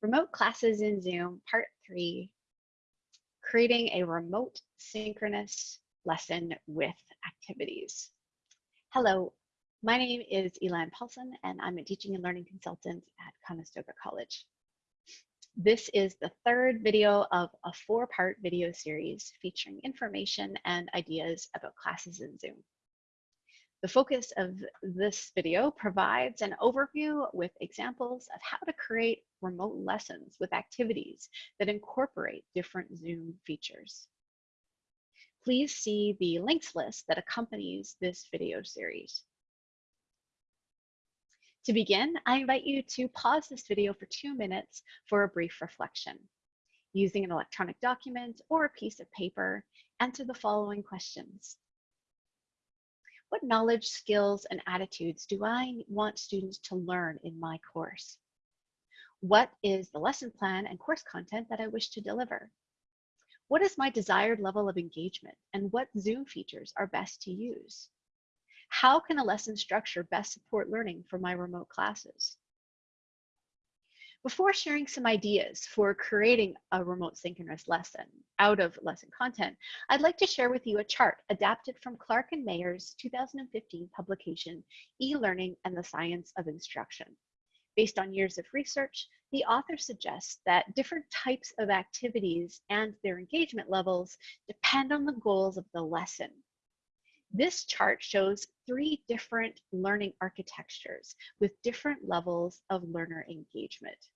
Remote classes in Zoom, part three, creating a remote synchronous lesson with activities. Hello, my name is Elan Paulson and I'm a teaching and learning consultant at Conestoga College. This is the third video of a four-part video series featuring information and ideas about classes in Zoom. The focus of this video provides an overview with examples of how to create remote lessons with activities that incorporate different Zoom features. Please see the links list that accompanies this video series. To begin, I invite you to pause this video for two minutes for a brief reflection. Using an electronic document or a piece of paper, answer the following questions. What knowledge, skills, and attitudes do I want students to learn in my course? What is the lesson plan and course content that I wish to deliver? What is my desired level of engagement and what Zoom features are best to use? How can a lesson structure best support learning for my remote classes? Before sharing some ideas for creating a remote synchronous lesson out of lesson content, I'd like to share with you a chart adapted from Clark and Mayer's 2015 publication, E-Learning and the Science of Instruction. Based on years of research, the author suggests that different types of activities and their engagement levels depend on the goals of the lesson. This chart shows three different learning architectures with different levels of learner engagement.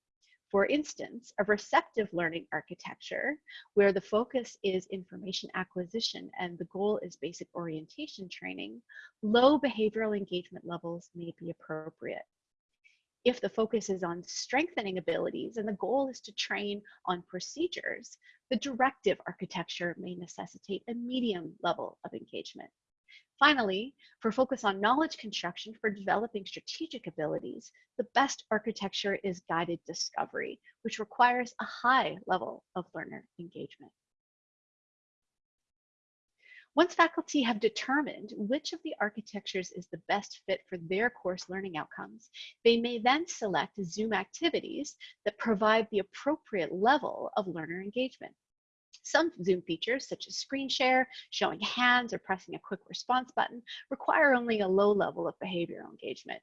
For instance, a receptive learning architecture, where the focus is information acquisition and the goal is basic orientation training, low behavioral engagement levels may be appropriate. If the focus is on strengthening abilities and the goal is to train on procedures, the directive architecture may necessitate a medium level of engagement. Finally, for focus on knowledge construction for developing strategic abilities, the best architecture is guided discovery, which requires a high level of learner engagement. Once faculty have determined which of the architectures is the best fit for their course learning outcomes, they may then select Zoom activities that provide the appropriate level of learner engagement. Some Zoom features, such as screen share, showing hands, or pressing a quick response button, require only a low level of behavioral engagement.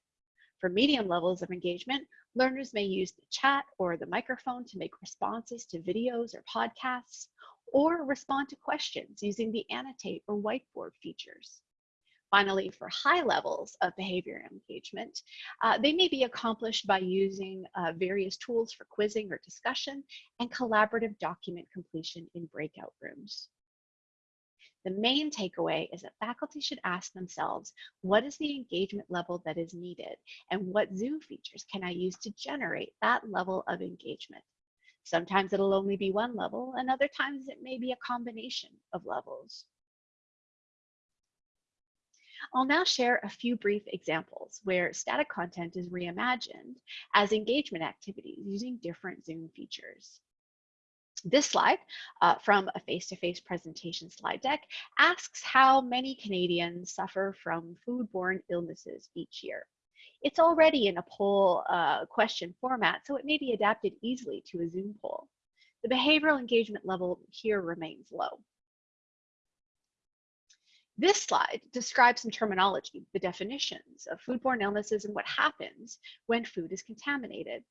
For medium levels of engagement, learners may use the chat or the microphone to make responses to videos or podcasts, or respond to questions using the annotate or whiteboard features. Finally, for high levels of behavior engagement, uh, they may be accomplished by using uh, various tools for quizzing or discussion and collaborative document completion in breakout rooms. The main takeaway is that faculty should ask themselves, what is the engagement level that is needed and what Zoom features can I use to generate that level of engagement? Sometimes it'll only be one level and other times it may be a combination of levels. I'll now share a few brief examples where static content is reimagined as engagement activities using different Zoom features. This slide uh, from a face-to-face -face presentation slide deck asks how many Canadians suffer from foodborne illnesses each year. It's already in a poll uh, question format, so it may be adapted easily to a Zoom poll. The behavioral engagement level here remains low. This slide describes some terminology, the definitions of foodborne illnesses and what happens when food is contaminated.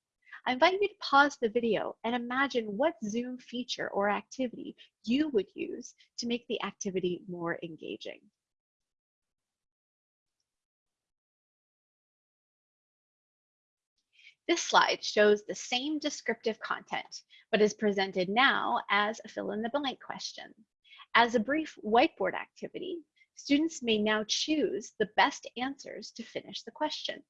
I invite you to pause the video and imagine what Zoom feature or activity you would use to make the activity more engaging. This slide shows the same descriptive content, but is presented now as a fill in the blank question. As a brief whiteboard activity, students may now choose the best answers to finish the question.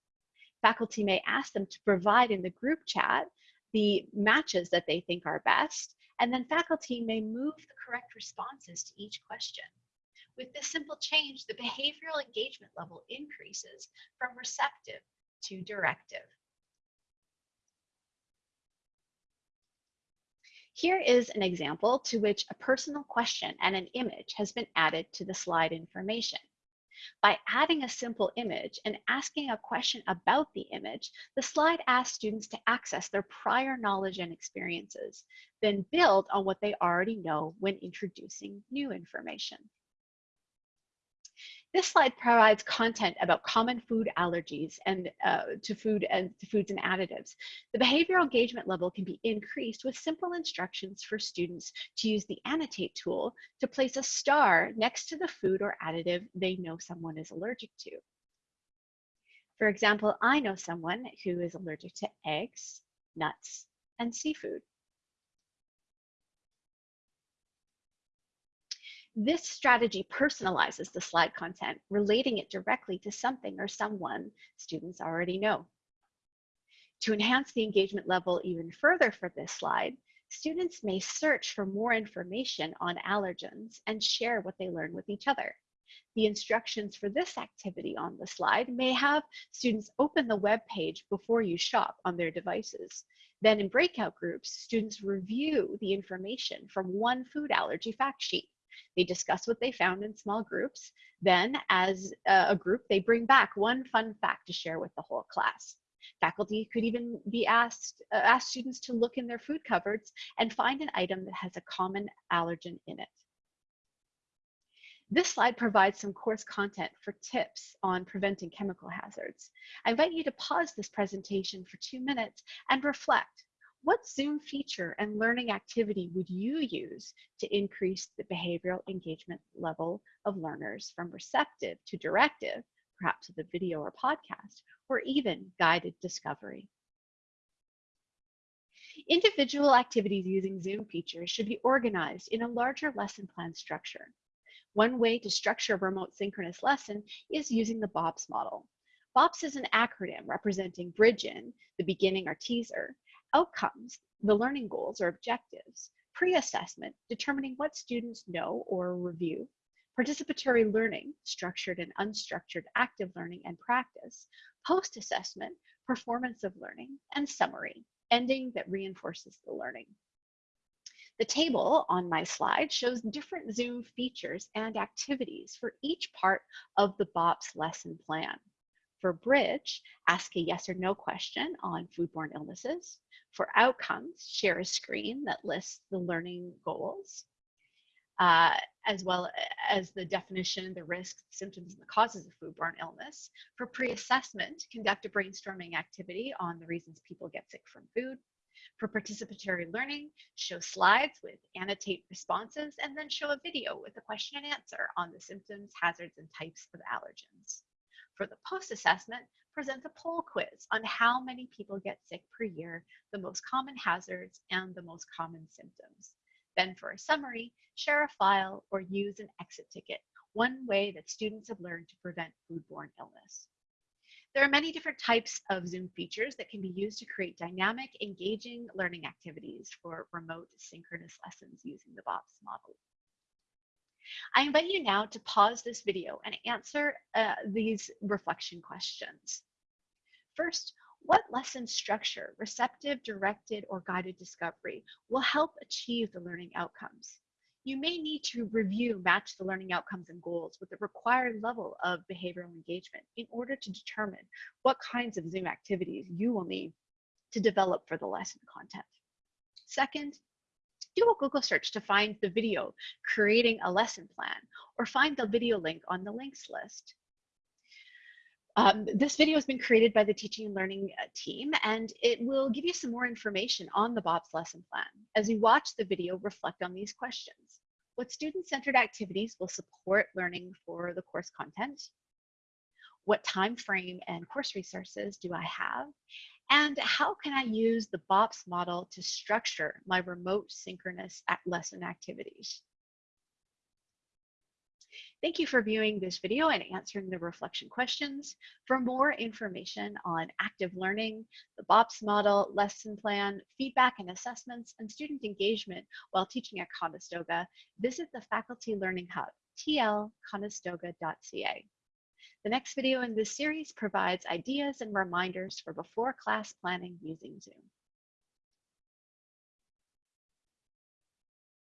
Faculty may ask them to provide in the group chat the matches that they think are best, and then faculty may move the correct responses to each question. With this simple change, the behavioral engagement level increases from receptive to directive. Here is an example to which a personal question and an image has been added to the slide information. By adding a simple image and asking a question about the image, the slide asks students to access their prior knowledge and experiences, then build on what they already know when introducing new information. This slide provides content about common food allergies and uh, to food and to foods and additives. The behavioral engagement level can be increased with simple instructions for students to use the annotate tool to place a star next to the food or additive they know someone is allergic to. For example, I know someone who is allergic to eggs, nuts, and seafood. This strategy personalizes the slide content, relating it directly to something or someone students already know. To enhance the engagement level even further for this slide, students may search for more information on allergens and share what they learn with each other. The instructions for this activity on the slide may have students open the web page before you shop on their devices. Then in breakout groups, students review the information from one food allergy fact sheet. They discuss what they found in small groups. Then, as a group, they bring back one fun fact to share with the whole class. Faculty could even be asked, uh, ask students to look in their food cupboards and find an item that has a common allergen in it. This slide provides some course content for tips on preventing chemical hazards. I invite you to pause this presentation for two minutes and reflect what Zoom feature and learning activity would you use to increase the behavioral engagement level of learners from receptive to directive, perhaps with a video or podcast, or even guided discovery? Individual activities using Zoom features should be organized in a larger lesson plan structure. One way to structure a remote synchronous lesson is using the BOPS model. BOPS is an acronym representing bridge in, the beginning or teaser, Outcomes, the learning goals or objectives. Pre-assessment, determining what students know or review. Participatory learning, structured and unstructured active learning and practice. Post-assessment, performance of learning. And summary, ending that reinforces the learning. The table on my slide shows different Zoom features and activities for each part of the BOPS lesson plan. For Bridge, ask a yes or no question on foodborne illnesses. For Outcomes, share a screen that lists the learning goals, uh, as well as the definition, the risks, symptoms, and the causes of foodborne illness. For pre-assessment, conduct a brainstorming activity on the reasons people get sick from food. For participatory learning, show slides with annotate responses and then show a video with a question and answer on the symptoms, hazards, and types of allergens. For the post-assessment, present a poll quiz on how many people get sick per year, the most common hazards, and the most common symptoms. Then for a summary, share a file or use an exit ticket, one way that students have learned to prevent foodborne illness. There are many different types of Zoom features that can be used to create dynamic, engaging learning activities for remote synchronous lessons using the BOPS model. I invite you now to pause this video and answer uh, these reflection questions. First, what lesson structure, receptive, directed, or guided discovery will help achieve the learning outcomes? You may need to review, match the learning outcomes and goals with the required level of behavioral engagement in order to determine what kinds of Zoom activities you will need to develop for the lesson content. Second, do a Google search to find the video creating a lesson plan or find the video link on the links list. Um, this video has been created by the Teaching and Learning uh, team, and it will give you some more information on the BOPS lesson plan. As you watch the video, reflect on these questions. What student-centered activities will support learning for the course content? What time frame and course resources do I have? And how can I use the BOPS model to structure my remote synchronous lesson activities? Thank you for viewing this video and answering the reflection questions. For more information on active learning, the BOPS model, lesson plan, feedback and assessments, and student engagement while teaching at Conestoga, visit the Faculty Learning Hub, tlconestoga.ca. The next video in this series provides ideas and reminders for before class planning using Zoom.